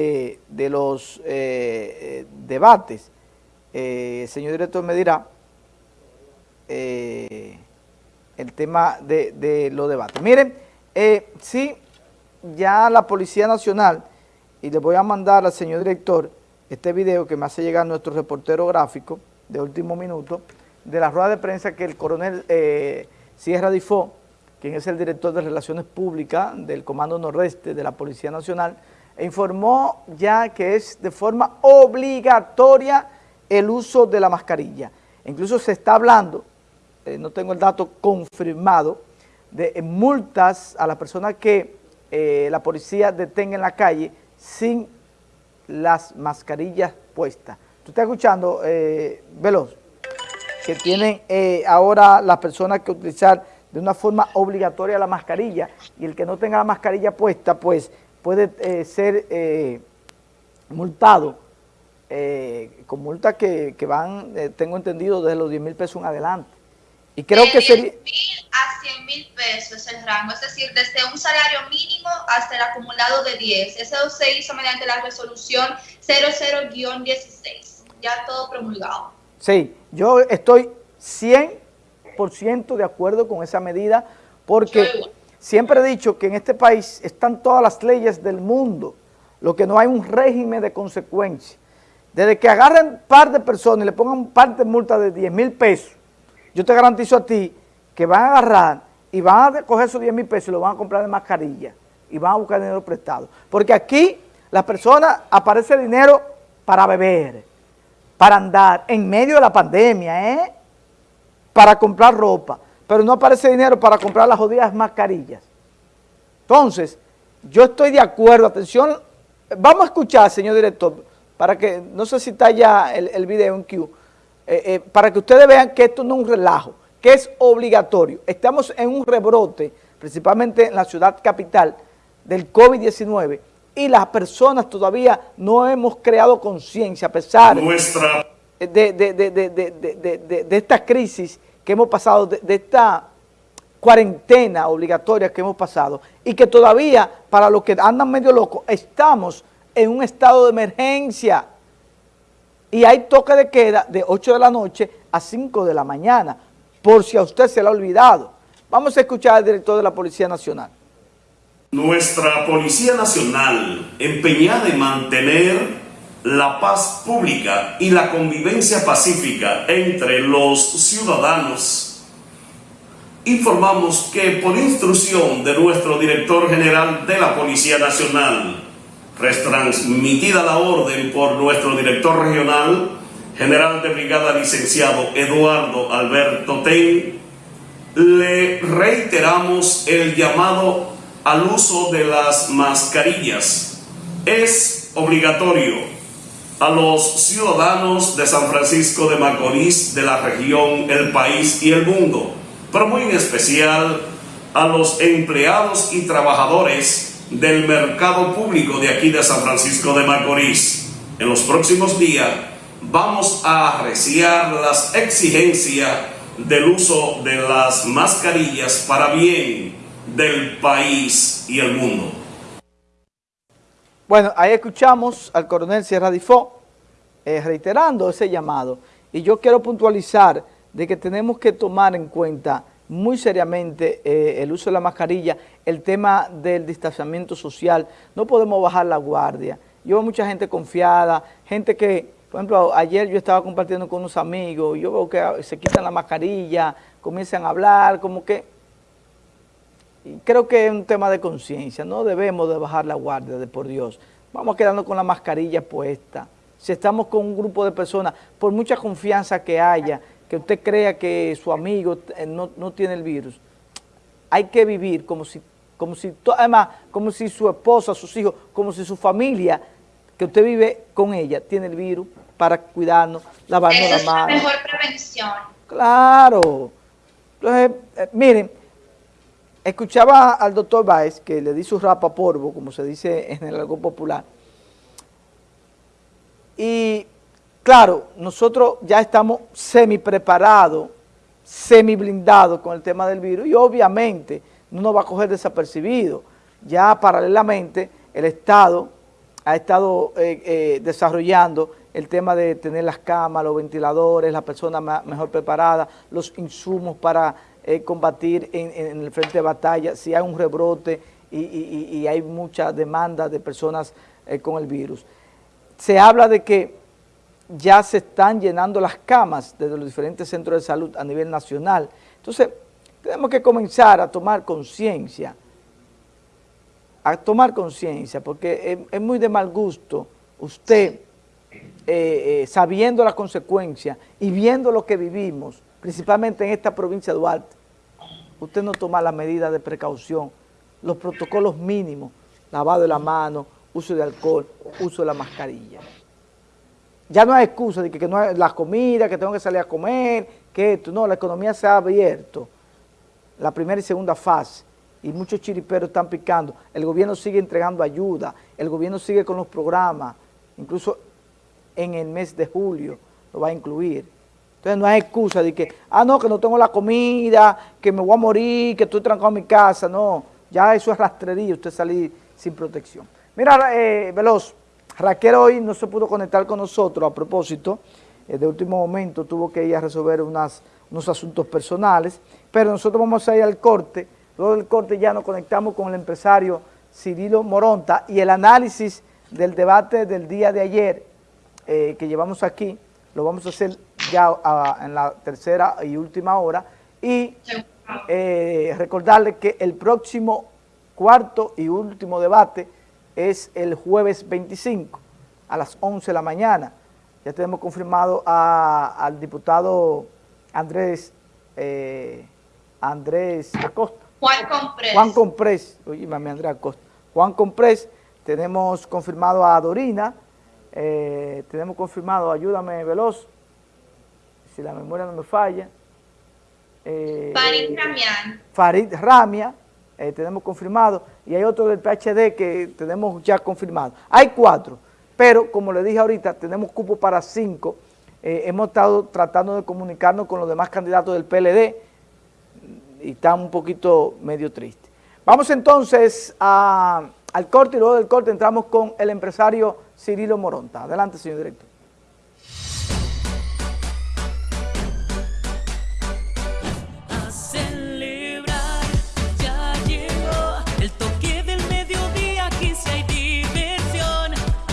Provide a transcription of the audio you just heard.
de los eh, debates, el señor director me dirá el tema de, los debates. Miren, sí, ya la Policía Nacional, y le voy a mandar al señor director este video que me hace llegar nuestro reportero gráfico de último minuto, de la rueda de prensa que el coronel eh, Sierra Difó, quien es el director de Relaciones Públicas del Comando Nordeste de la Policía Nacional, informó ya que es de forma obligatoria el uso de la mascarilla. Incluso se está hablando, eh, no tengo el dato confirmado, de multas a las personas que eh, la policía detenga en la calle sin las mascarillas puestas. ¿Tú estás escuchando, eh, Veloz? Que tienen ahora las personas que utilizar de una forma obligatoria la mascarilla y el que no tenga la mascarilla puesta, pues puede eh, ser eh, multado con multas que, que, van, tengo entendido, desde los 10 mil pesos en adelante. Y creo de que sería... mil a 100 mil pesos es el rango, es decir, desde un salario mínimo hasta el acumulado de 10. Eso se hizo mediante la resolución 00-16, ya todo promulgado. Sí, yo estoy 100% de acuerdo con esa medida porque siempre he dicho que en este país están todas las leyes del mundo, lo que no hay un régimen de consecuencia. Desde que agarren un par de personas y le pongan parte de multa de 10 mil pesos, yo te garantizo a ti que van a agarrar y van a coger esos 10 mil pesos y lo van a comprar de mascarilla y van a buscar dinero prestado. Porque aquí las personas aparece dinero para beber, para andar en medio de la pandemia, ¿eh? para comprar ropa, pero no aparece dinero para comprar las jodidas mascarillas. Entonces, yo estoy de acuerdo, atención, vamos a escuchar, señor director, para que, no sé si está ya el, el video en Q, eh, eh, para que ustedes vean que esto no es un relajo, que es obligatorio. Estamos en un rebrote, principalmente en la ciudad capital, del COVID-19, y las personas todavía no hemos creado conciencia, a pesar Nuestra... de, de, de, de, esta crisis que hemos pasado, de, esta cuarentena obligatoria que hemos pasado, y que todavía, para los que andan medio locos, estamos en un estado de emergencia y hay toque de queda de 8 de la noche a 5 de la mañana, por si a usted se le ha olvidado. Vamos a escuchar al director de la Policía Nacional. Nuestra Policía Nacional, empeñada en mantener la paz pública y la convivencia pacífica entre los ciudadanos, informamos que por instrucción de nuestro director general de la Policía Nacional, retransmitida la orden por nuestro director regional, general de brigada licenciado Eduardo Alberto Ten, le reiteramos el llamado al uso de las mascarillas. Es obligatorio a los ciudadanos de San Francisco de Macorís, de la región, el país y el mundo, pero muy en especial a los empleados y trabajadores del mercado público de aquí de San Francisco de Macorís. En los próximos días vamos a arreciar las exigencias del uso de las mascarillas para bien del país y el mundo. Bueno, ahí escuchamos al coronel Sierra Difó eh, reiterando ese llamado y yo quiero puntualizar de que tenemos que tomar en cuenta muy seriamente eh, el uso de la mascarilla, el tema del distanciamiento social, no podemos bajar la guardia. Yo veo mucha gente confiada, gente que, por ejemplo, ayer yo estaba compartiendo con unos amigos, yo veo que se quitan la mascarilla, comienzan a hablar, como que... Y creo que es un tema de conciencia, no debemos de bajar la guardia, de por Dios. Vamos quedando con la mascarilla puesta. Si estamos con un grupo de personas, por mucha confianza que haya, que usted crea que su amigo eh, no, no tiene el virus. Hay que vivir como si, como si, además, como si su esposa, sus hijos, como si su familia, que usted vive con ella, tiene el virus para cuidarnos, lavarnos la mano. es la mejor prevención. Claro. Entonces, eh, miren, escuchaba al doctor Baez, que le di su rapa polvo, como se dice en el algo popular, y Claro, nosotros ya estamos semi preparados, semi blindados con el tema del virus y obviamente no nos va a coger desapercibido. Ya paralelamente el Estado ha estado eh, eh, desarrollando el tema de tener las camas, los ventiladores, las personas mejor preparadas, los insumos para eh, combatir en, el frente de batalla, si hay un rebrote y, hay mucha demanda de personas con el virus. Se habla de que ya se están llenando las camas desde los diferentes centros de salud a nivel nacional. Entonces, tenemos que comenzar a tomar conciencia a tomar conciencia, porque es, muy de mal gusto usted, eh, eh, sabiendo las consecuencias y viendo lo que vivimos, principalmente en esta provincia de Duarte, usted no toma las medidas de precaución, los protocolos mínimos, lavado de la mano, uso de alcohol, uso de la mascarilla. Ya no hay excusa de que, que no hay la comida, que tengo que salir a comer, que esto, no, la economía se ha abierto, la primera y segunda fase, y muchos chiriperos están picando. El gobierno sigue entregando ayuda, el gobierno sigue con los programas, incluso en el mes de julio lo va a incluir. Entonces no hay excusa de que, ah, no, que no tengo la comida, que me voy a morir, que estoy trancado en mi casa. No, ya eso es rastrería, usted salir sin protección. Mira, eh, Veloz, Raquel hoy no se pudo conectar con nosotros a propósito, eh, de último momento tuvo que ir a resolver unos asuntos personales, pero nosotros vamos a ir al corte, Luego del corte ya nos conectamos con el empresario Cirilo Moronta y el análisis del debate del día de ayer eh, que llevamos aquí, lo vamos a hacer ya en la tercera y última hora y eh, recordarle que el próximo cuarto y último debate es el jueves 25 a las 11 de la mañana. Ya tenemos confirmado al diputado Andrés, eh, Andrés Acosta Juan Comprés. Juan Comprés, oye, mami Andrea Costa. Juan Comprés, tenemos confirmado a Dorina, eh, tenemos confirmado, ayúdame Veloz, si la memoria no me falla. Eh, Farid Ramian. Farid Ramia, eh, tenemos confirmado, y hay otro del PHD que tenemos ya confirmado. Hay cuatro, pero como le dije ahorita, tenemos cupo para cinco. hemos estado tratando de comunicarnos con los demás candidatos del PLD, y está un poquito medio triste. Vamos entonces al corte y luego del corte entramos con el empresario Cirilo Moronta. Adelante, señor director.